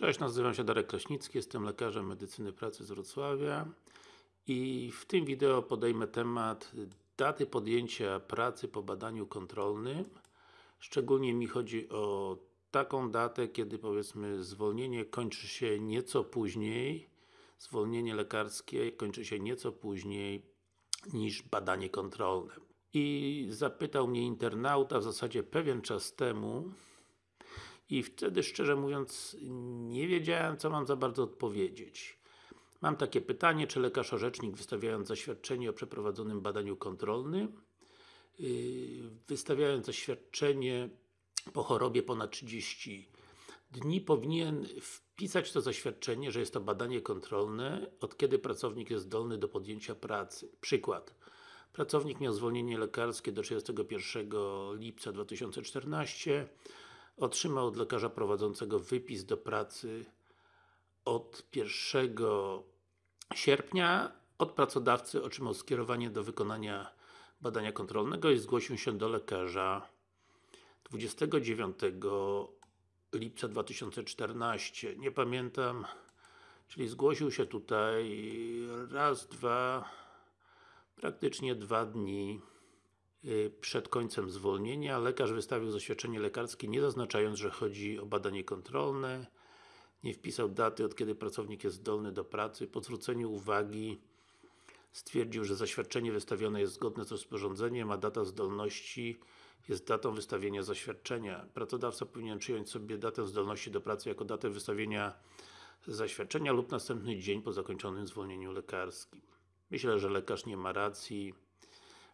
Cześć, nazywam się Darek Kraśnicki, jestem lekarzem medycyny pracy z Wrocławia i w tym wideo podejmę temat daty podjęcia pracy po badaniu kontrolnym. Szczególnie mi chodzi o taką datę, kiedy powiedzmy zwolnienie kończy się nieco później zwolnienie lekarskie kończy się nieco później niż badanie kontrolne. I zapytał mnie internauta w zasadzie pewien czas temu i wtedy szczerze mówiąc nie wiedziałem co mam za bardzo odpowiedzieć. Mam takie pytanie, czy lekarz orzecznik wystawiając zaświadczenie o przeprowadzonym badaniu kontrolnym yy, wystawiając zaświadczenie po chorobie ponad 30 dni powinien wpisać to zaświadczenie, że jest to badanie kontrolne, od kiedy pracownik jest zdolny do podjęcia pracy. Przykład. Pracownik miał zwolnienie lekarskie do 31 lipca 2014 otrzymał od lekarza prowadzącego wypis do pracy od 1 sierpnia od pracodawcy otrzymał skierowanie do wykonania badania kontrolnego i zgłosił się do lekarza 29 lipca 2014. Nie pamiętam, czyli zgłosił się tutaj raz, dwa, praktycznie dwa dni przed końcem zwolnienia. Lekarz wystawił zaświadczenie lekarskie, nie zaznaczając, że chodzi o badanie kontrolne. Nie wpisał daty, od kiedy pracownik jest zdolny do pracy. Po zwróceniu uwagi stwierdził, że zaświadczenie wystawione jest zgodne z rozporządzeniem, a data zdolności jest datą wystawienia zaświadczenia. Pracodawca powinien przyjąć sobie datę zdolności do pracy jako datę wystawienia zaświadczenia lub następny dzień po zakończonym zwolnieniu lekarskim. Myślę, że lekarz nie ma racji,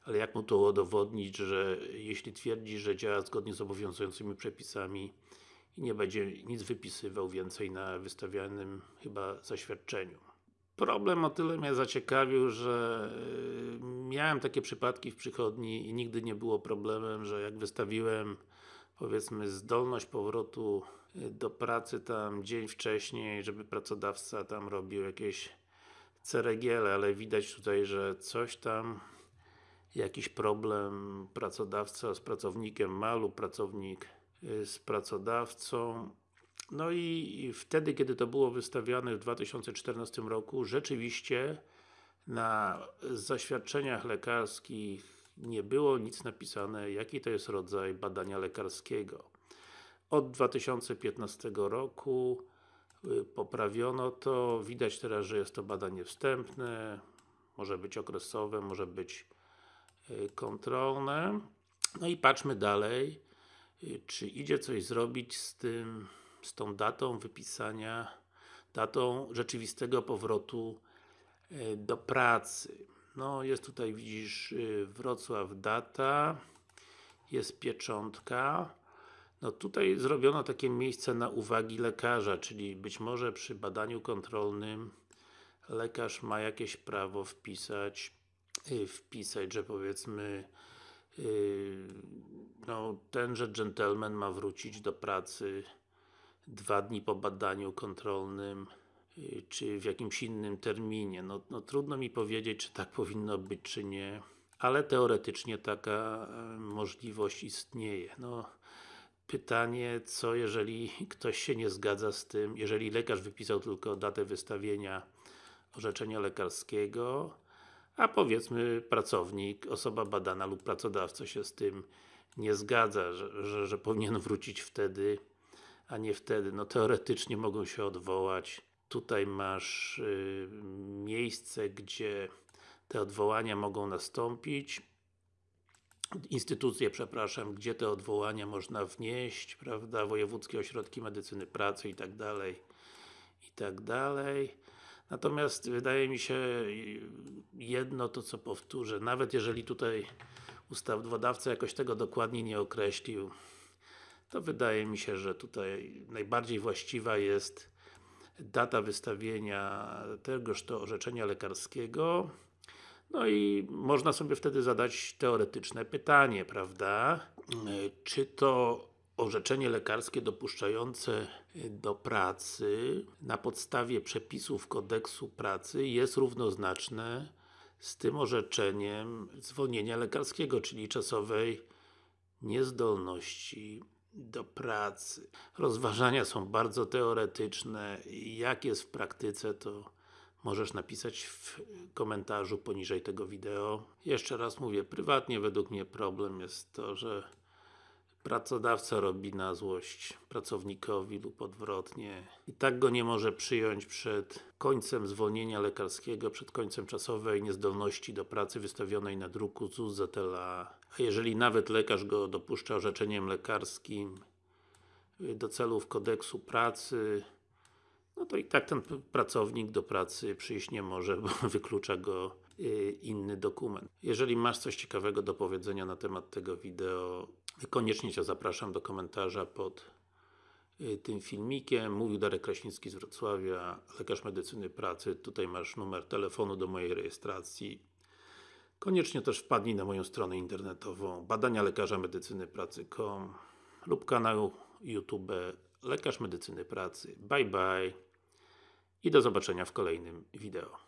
ale jak mu to udowodnić, że jeśli twierdzi, że działa zgodnie z obowiązującymi przepisami i nie będzie nic wypisywał więcej na wystawianym chyba zaświadczeniu. Problem o tyle mnie zaciekawił, że y, miałem takie przypadki w przychodni i nigdy nie było problemem, że jak wystawiłem powiedzmy zdolność powrotu y, do pracy tam dzień wcześniej, żeby pracodawca tam robił jakieś ceregiele, ale widać tutaj, że coś tam jakiś problem pracodawca z pracownikiem ma lub pracownik y, z pracodawcą. No i wtedy, kiedy to było wystawiane w 2014 roku, rzeczywiście na zaświadczeniach lekarskich nie było nic napisane, jaki to jest rodzaj badania lekarskiego. Od 2015 roku y, poprawiono to, widać teraz, że jest to badanie wstępne, może być okresowe, może być kontrolne. No i patrzmy dalej, y, czy idzie coś zrobić z tym z tą datą wypisania, datą rzeczywistego powrotu e, do pracy. No, jest tutaj widzisz Wrocław data, jest pieczątka. No tutaj zrobiono takie miejsce na uwagi lekarza, czyli być może przy badaniu kontrolnym lekarz ma jakieś prawo wpisać, wpisać, że powiedzmy no, tenże gentleman ma wrócić do pracy dwa dni po badaniu kontrolnym y, czy w jakimś innym terminie. No, no trudno mi powiedzieć, czy tak powinno być, czy nie. Ale teoretycznie taka e, możliwość istnieje. No, pytanie, co jeżeli ktoś się nie zgadza z tym, jeżeli lekarz wypisał tylko datę wystawienia orzeczenia lekarskiego, a powiedzmy pracownik, osoba badana lub pracodawca się z tym nie zgadza, że, że, że powinien wrócić wtedy a nie wtedy. No teoretycznie mogą się odwołać. Tutaj masz y, miejsce, gdzie te odwołania mogą nastąpić. Instytucje, przepraszam, gdzie te odwołania można wnieść, prawda, wojewódzkie ośrodki medycyny pracy i tak dalej, i tak dalej. Natomiast wydaje mi się jedno to co powtórzę, nawet jeżeli tutaj ustawodawca jakoś tego dokładnie nie określił, to wydaje mi się, że tutaj najbardziej właściwa jest data wystawienia tegoż to orzeczenia lekarskiego no i można sobie wtedy zadać teoretyczne pytanie, prawda? Czy to orzeczenie lekarskie dopuszczające do pracy na podstawie przepisów kodeksu pracy jest równoznaczne z tym orzeczeniem zwolnienia lekarskiego, czyli czasowej niezdolności do pracy. Rozważania są bardzo teoretyczne. Jak jest w praktyce, to możesz napisać w komentarzu poniżej tego wideo. Jeszcze raz mówię, prywatnie według mnie problem jest to, że pracodawca robi na złość pracownikowi lub odwrotnie i tak go nie może przyjąć przed końcem zwolnienia lekarskiego, przed końcem czasowej niezdolności do pracy wystawionej na druku ZUS ZLA. A jeżeli nawet lekarz go dopuszcza orzeczeniem lekarskim y, do celów kodeksu pracy, no to i tak ten pracownik do pracy przyjść nie może, bo wyklucza go y, inny dokument. Jeżeli masz coś ciekawego do powiedzenia na temat tego wideo, koniecznie Cię zapraszam do komentarza pod y, tym filmikiem. Mówił Darek Kraśnicki z Wrocławia, lekarz medycyny pracy. Tutaj masz numer telefonu do mojej rejestracji. Koniecznie też wpadnij na moją stronę internetową badania lekarza medycyny pracy.com lub kanał YouTube Lekarz Medycyny Pracy. Bye bye i do zobaczenia w kolejnym wideo.